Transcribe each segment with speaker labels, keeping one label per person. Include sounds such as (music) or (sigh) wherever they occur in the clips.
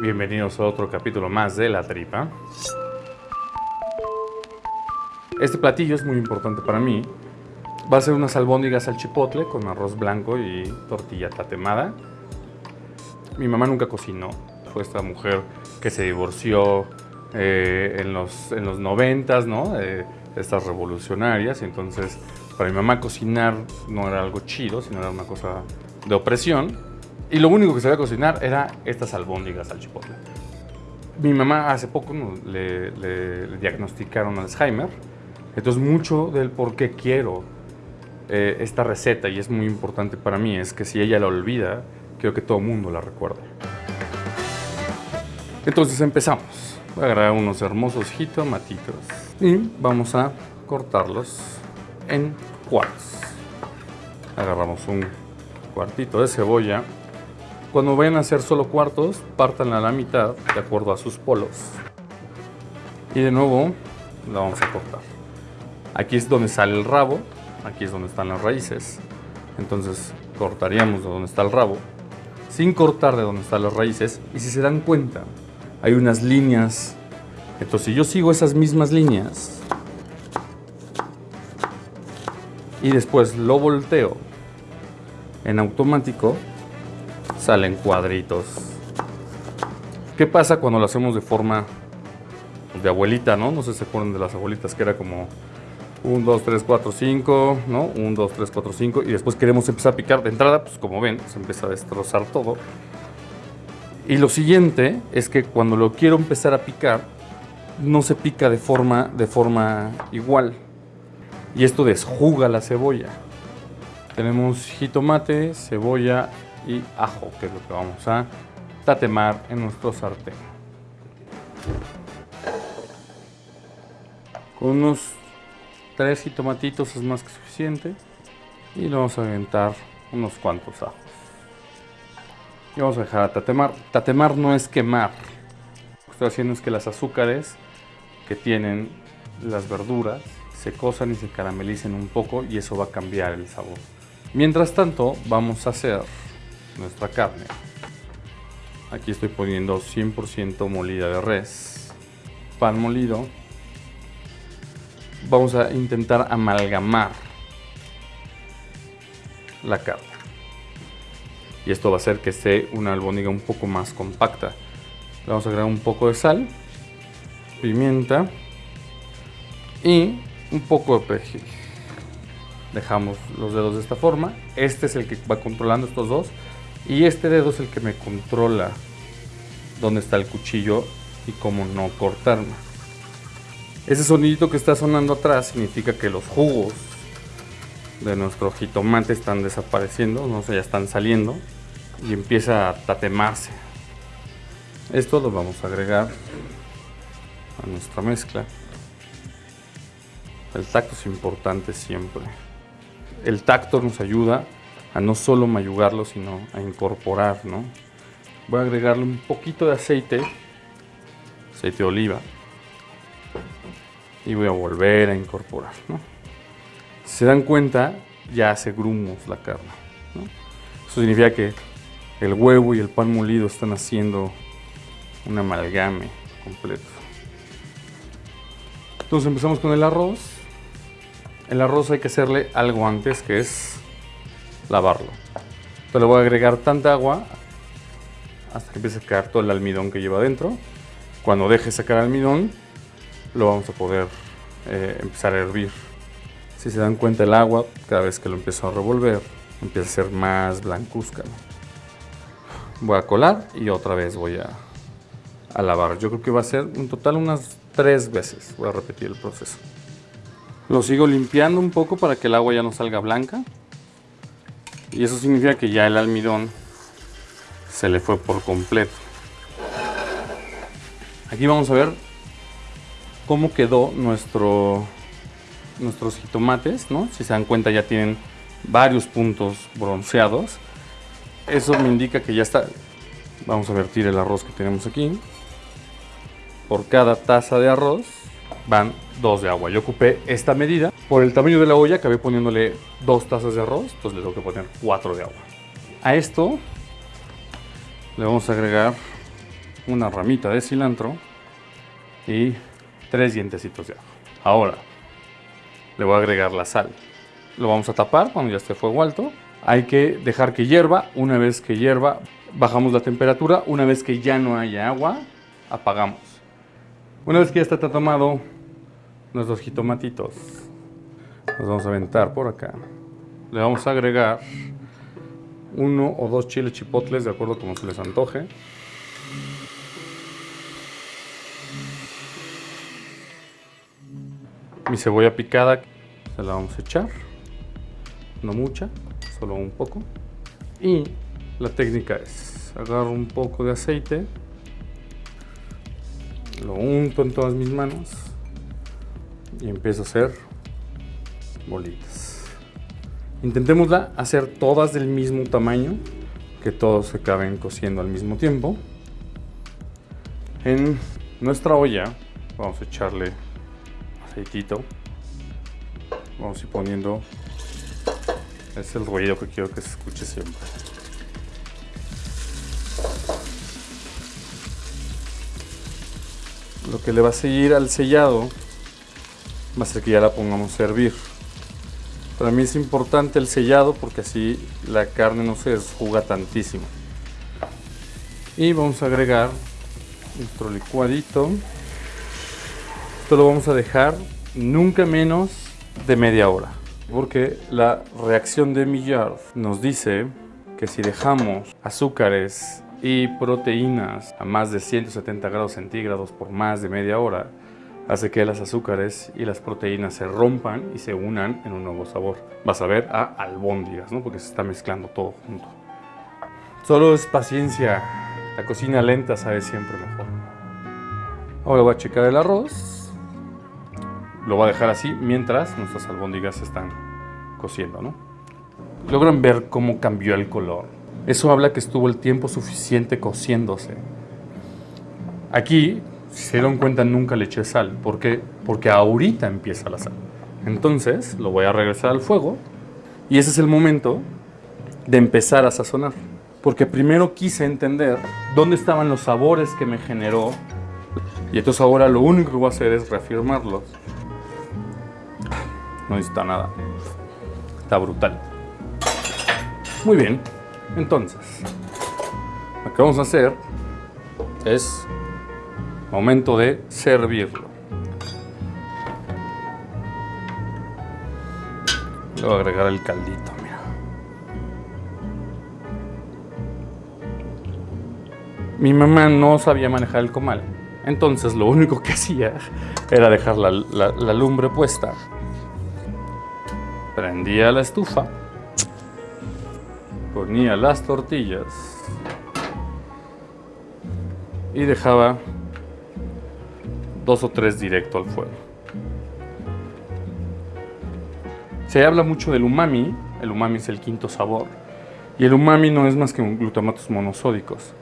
Speaker 1: Bienvenidos a otro capítulo más de La Tripa. Este platillo es muy importante para mí. Va a ser unas albóndigas al chipotle con arroz blanco y tortilla tatemada. Mi mamá nunca cocinó. Fue esta mujer que se divorció eh, en, los, en los 90, ¿no? Eh, estas revolucionarias. Entonces, para mi mamá cocinar no era algo chido, sino era una cosa de opresión. Y lo único que sabía cocinar era estas albóndigas al chipotle. Mi mamá hace poco le, le, diagnosticaron Alzheimer. Entonces mucho del por qué quiero eh, esta receta, y es muy importante para mí, es que si ella la olvida, quiero que todo el mundo la recuerde. Entonces empezamos. Voy a agarrar unos hermosos jitomatitos y vamos a cortarlos en cuartos. Agarramos un cuartito de cebolla cuando vayan a hacer solo cuartos, partan a la mitad de acuerdo a sus polos. Y de nuevo la vamos a cortar. Aquí es donde sale el rabo, aquí es donde están las raíces. Entonces cortaríamos de donde está el rabo, sin cortar de donde están las raíces. Y si se dan cuenta, hay unas líneas. Entonces si yo sigo esas mismas líneas y después lo volteo en automático, salen cuadritos. ¿Qué pasa cuando lo hacemos de forma de abuelita, no? No sé si se acuerdan de las abuelitas que era como 1, 2, 3, 4, 5, ¿no? 1, 2, 3, 4, 5 y después queremos empezar a picar de entrada, pues como ven, se empieza a destrozar todo. Y lo siguiente es que cuando lo quiero empezar a picar, no se pica de forma, de forma igual. Y esto desjuga la cebolla. Tenemos jitomate, cebolla y ajo, que es lo que vamos a tatemar en nuestro sartén. Con unos tres jitomatitos es más que suficiente y le vamos a aventar unos cuantos ajos. Y vamos a dejar a tatemar. Tatemar no es quemar. Lo que estoy haciendo es que las azúcares que tienen las verduras se cosan y se caramelicen un poco y eso va a cambiar el sabor. Mientras tanto, vamos a hacer nuestra carne. Aquí estoy poniendo 100% molida de res, pan molido. Vamos a intentar amalgamar la carne. Y esto va a hacer que esté una albóndiga un poco más compacta. Le vamos a agregar un poco de sal, pimienta y un poco de perejil. Dejamos los dedos de esta forma. Este es el que va controlando estos dos. Y este dedo es el que me controla dónde está el cuchillo y cómo no cortarme. Ese sonidito que está sonando atrás significa que los jugos de nuestro jitomate están desapareciendo, no sé, ya están saliendo y empieza a tatemarse. Esto lo vamos a agregar a nuestra mezcla. El tacto es importante siempre. El tacto nos ayuda a no solo mayugarlo, sino a incorporar, ¿no? Voy a agregarle un poquito de aceite, aceite de oliva, y voy a volver a incorporar. Si se dan cuenta, ya hace grumos la carne. Eso significa que el huevo y el pan molido están haciendo un amalgame completo. Entonces empezamos con el arroz. El arroz hay que hacerle algo antes, que es lavarlo. Entonces le voy a agregar tanta agua hasta que empiece a caer todo el almidón que lleva adentro. Cuando deje sacar almidón, lo vamos a poder eh, empezar a hervir. Si se dan cuenta el agua, cada vez que lo empiezo a revolver, empieza a ser más blancuzca. Voy a colar y otra vez voy a, a lavar. Yo creo que va a ser un total unas tres veces. Voy a repetir el proceso. Lo sigo limpiando un poco para que el agua ya no salga blanca. Y eso significa que ya el almidón se le fue por completo. Aquí vamos a ver cómo quedó nuestro, nuestros jitomates, ¿no? Si se dan cuenta ya tienen varios puntos bronceados. Eso me indica que ya está. Vamos a vertir el arroz que tenemos aquí. Por cada taza de arroz van dos de agua. Yo ocupé esta medida. Por el tamaño de la olla acabé poniéndole dos tazas de arroz, entonces le tengo que poner cuatro de agua. A esto le vamos a agregar una ramita de cilantro y tres dientecitos de ajo. Ahora, le voy a agregar la sal. Lo vamos a tapar cuando ya esté fuego alto. Hay que dejar que hierva. Una vez que hierva, bajamos la temperatura. Una vez que ya no haya agua, apagamos. Una vez que ya está tomado nuestros jitomatitos, los vamos a aventar por acá. Le vamos a agregar uno o dos chiles chipotles, de acuerdo como se les antoje. Mi cebolla picada se la vamos a echar, no mucha, solo un poco. Y la técnica es, agarro un poco de aceite, lo unto en todas mis manos y empiezo a hacer bolitas. Intentemos hacer todas del mismo tamaño, que todos se acaben cociendo al mismo tiempo. En nuestra olla vamos a echarle aceitito. Vamos a ir poniendo, es el ruido que quiero que se escuche siempre. Lo que le va a seguir al sellado va a que ya la pongamos a servir. Para mí es importante el sellado porque así la carne no se desjuga tantísimo. Y vamos a agregar nuestro licuadito. Esto lo vamos a dejar nunca menos de media hora. Porque la reacción de Millard nos dice que si dejamos azúcares y proteínas a más de 170 grados centígrados por más de media hora, hace que las azúcares y las proteínas se rompan y se unan en un nuevo sabor. Vas a ver a albóndigas, ¿no? Porque se está mezclando todo junto. Solo es paciencia. La cocina lenta sabe siempre mejor. Ahora voy a checar el arroz. Lo voy a dejar así mientras nuestras albóndigas están cociendo, ¿no? Logran ver cómo cambió el color. Eso habla que estuvo el tiempo suficiente cociéndose. Aquí si se dieron cuenta, nunca le eché sal. ¿Por qué? Porque ahorita empieza la sal. Entonces, lo voy a regresar al fuego. Y ese es el momento de empezar a sazonar. Porque primero quise entender dónde estaban los sabores que me generó. Y entonces ahora lo único que voy a hacer es reafirmarlos. No necesita nada. Está brutal. Muy bien. Entonces, lo que vamos a hacer es Momento de servirlo. Le voy a agregar el caldito. Mi mamá no sabía manejar el comal. Entonces lo único que (laughs) hacía era dejar la lumbre puesta. Prendía la estufa. Ponía las tortillas. Y dejaba dos o tres directo al fuego. Se habla mucho del umami, el umami es el quinto sabor, y el umami no es más que glutamatos monosódicos.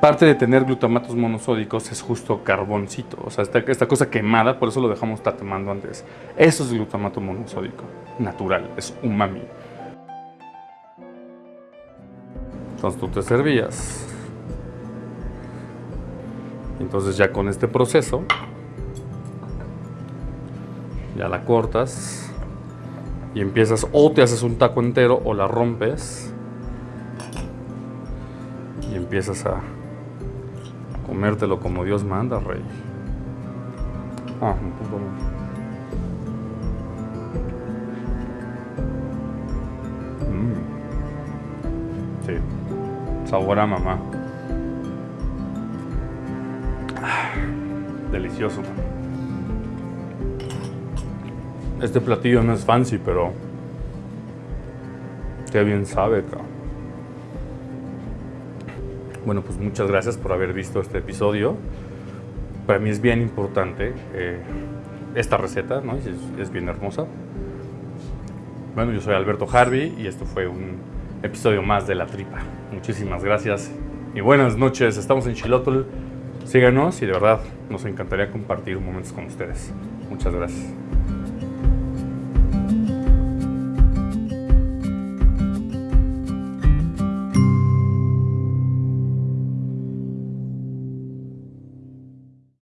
Speaker 1: Parte de tener glutamatos monosódicos es justo carboncito, o sea, esta, esta cosa quemada, por eso lo dejamos tatemando antes. Eso es glutamato monosódico, natural, es umami. Entonces tú te servías entonces ya con este proceso, ya la cortas y empiezas o te haces un taco entero o la rompes y empiezas a comértelo como Dios manda, rey. Ah, mm. Sí, sabor a mamá. Delicioso. Este platillo no es fancy, pero qué bien sabe, Bueno, pues muchas gracias por haber visto este episodio. Para mí es bien importante eh, esta receta, ¿no? Es, es bien hermosa. Bueno, yo soy Alberto Harvey y esto fue un episodio más de La Tripa. Muchísimas gracias y buenas noches. Estamos en Chilotl. Síganos y de verdad nos encantaría compartir momentos con ustedes. Muchas gracias.